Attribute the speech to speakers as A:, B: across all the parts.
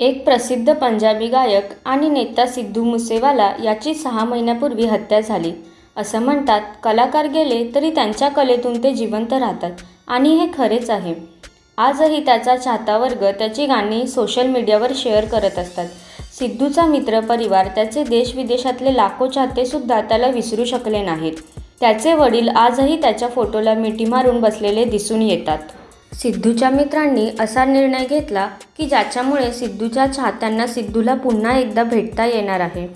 A: एक प्रसिद्ध पंजाबी गायक आणि नेता सिद्धू मुसेवाला याची सहा महिन्यापूर्वी हत्या झाली. असं म्हणतात कलाकार गेले तरी त्यांच्या कलेतून ते जिवंत राहतात आणि हे खरेच आहे. आजही त्याचा चाहता वर्ग त्याची गाणी सोशल मीडियावर शेअर करत असतात. सिद्धूचा मित्र परिवार त्याचे देशविदेशातले लाखो चाहतेसुद्धा त्याला विसरू शकले नाहीत. त्याचे वडील आजही त्याच्या फोटोला मिठी मारून बसलेले दिसून येतात. सिद्धूच्या मित्रांनी असा निर्णय घेतला की ज्याच्यामुळे सिद्धूच्या चाहत्यांना सिद्धूला पुन्हा एकदा भेटता येणार आहे.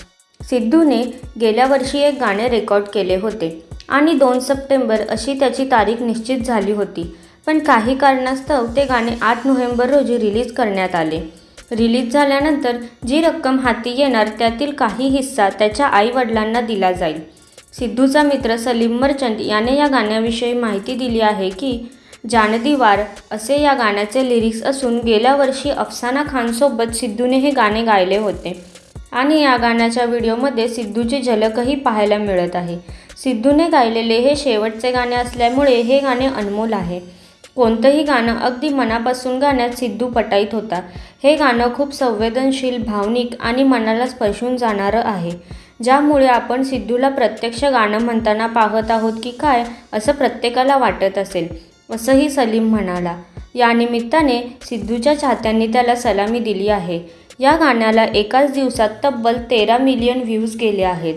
A: सिद्धूने गेल्या वर्षी एक गाणे रेकॉर्ड केले होते आणि दोन सप्टेंबर अशी त्याची तारीख निश्चित झाली होती. पण काही कारणास्तव ते गाणे आठ नोव्हेंबर रोजी रिलीज करण्यात आले. रिलीज झाल्यानंतर जी रक्कम हाती येणार त्यातील काही हिस्सा त्याच्या आईवडिलांना दिला जाईल. सिद्धूचा मित्र सलीम मर्चंट याने या गाण्याविषयी माहिती दिली आहे की जानदी वार असे या गाण्याचे लिरिक्स असून गेल्या वर्षी अफसाना खानसोबत सिद्धूने हे गाणे गायले होते. आणि या गाण्याच्या व्हिडिओमध्ये सिद्धूची झलकही पाहायला मिळत आहे. सिद्धूने गायलेले हे शेवटचे गाणे असल्यामुळे हे गाणे अनमोल आहे. कोणतंही गाणं अगदी मनापासून गाण्यात सिद्धू पटाईत होता. हे गाणं खूप संवेदनशील भावनिक आणि मनाला स्पर्शून जाणारं आहे. ज्यामुळे आपण सिद्धूला प्रत्यक्ष गाणं म्हणताना पाहत आहोत की काय असं प्रत्येकाला वाटत असेल. असंही सलीम म्हणाला. या निमित्ताने सिद्धूच्या चाहत्यांनी त्याला सलामी दिली आहे. या गाण्याला एकाच दिवसात तब्बल तेरा मिलियन व्ह्यूज गेले आहेत.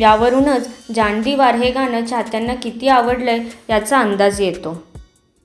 A: यावरूनच जानडीवार हे गाणं चाहत्यांना किती आवडलंय याचा अंदाज येतो.